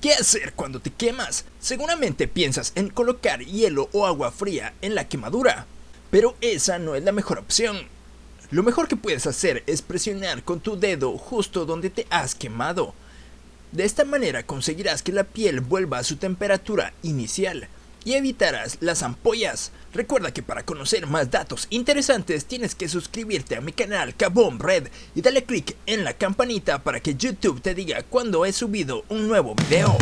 ¿Qué hacer cuando te quemas? Seguramente piensas en colocar hielo o agua fría en la quemadura, pero esa no es la mejor opción. Lo mejor que puedes hacer es presionar con tu dedo justo donde te has quemado. De esta manera conseguirás que la piel vuelva a su temperatura inicial y evitarás las ampollas. Recuerda que para conocer más datos interesantes tienes que suscribirte a mi canal Kaboom Red y dale click en la campanita para que YouTube te diga cuando he subido un nuevo video.